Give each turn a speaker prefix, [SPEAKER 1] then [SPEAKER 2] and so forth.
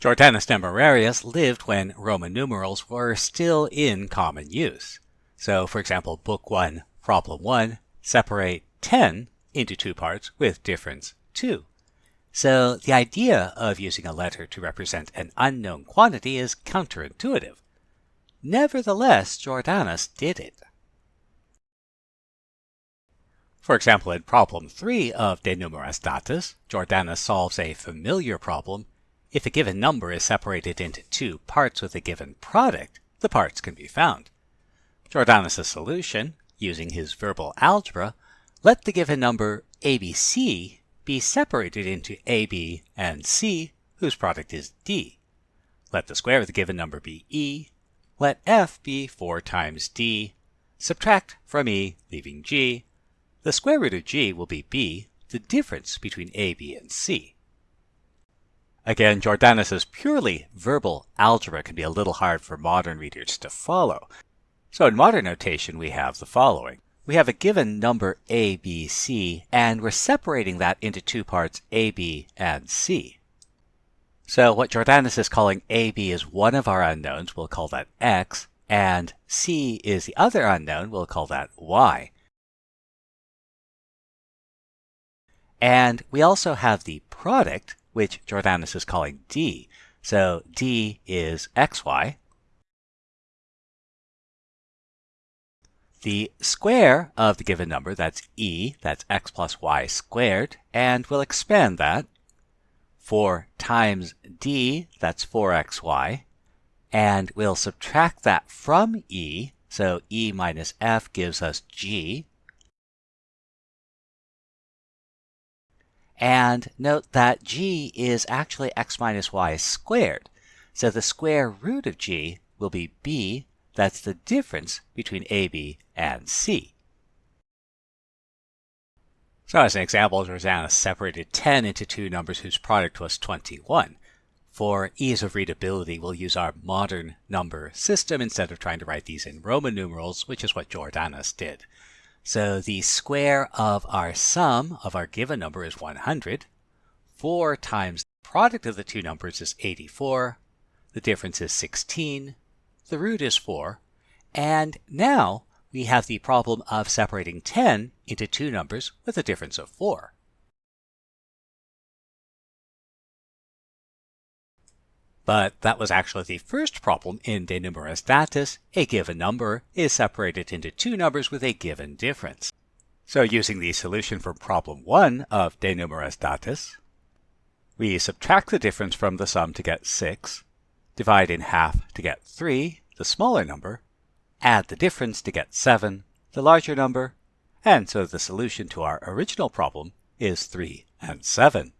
[SPEAKER 1] Jordanus Nemorarius lived when Roman numerals were still in common use. So, for example, Book 1, Problem 1, separate 10 into two parts with difference 2. So the idea of using a letter to represent an unknown quantity is counterintuitive. Nevertheless, Jordanus did it. For example, in problem 3 of De Numeris Datis, Jordanus solves a familiar problem. If a given number is separated into two parts with a given product, the parts can be found. Jordanus' solution, using his verbal algebra, let the given number ABC be separated into AB and C, whose product is D. Let the square of the given number be E. Let F be 4 times D. Subtract from E, leaving G. The square root of G will be B, the difference between AB and C. Again, Jordanus' purely verbal algebra can be a little hard for modern readers to follow. So in modern notation, we have the following we have a given number a, b, c, and we're separating that into two parts, a, b, and c. So what Jordanus is calling a, b is one of our unknowns, we'll call that x, and c is the other unknown, we'll call that y. And we also have the product, which Jordanus is calling d. So d is xy, the square of the given number, that's e, that's x plus y squared, and we'll expand that. 4 times d, that's 4xy, and we'll subtract that from e, so e minus f gives us g. And note that g is actually x minus y squared, so the square root of g will be b that's the difference between AB and C. So as an example, Rosanna separated 10 into two numbers whose product was 21. For ease of readability, we'll use our modern number system instead of trying to write these in Roman numerals, which is what Jordanus did. So the square of our sum of our given number is 100. 4 times the product of the two numbers is 84. The difference is 16 the root is 4, and now we have the problem of separating 10 into two numbers with a difference of 4. But that was actually the first problem in De Numeris Datis. A given number is separated into two numbers with a given difference. So using the solution for problem 1 of De Numeris Datis, we subtract the difference from the sum to get 6, divide in half to get 3, the smaller number, add the difference to get 7, the larger number, and so the solution to our original problem is 3 and 7.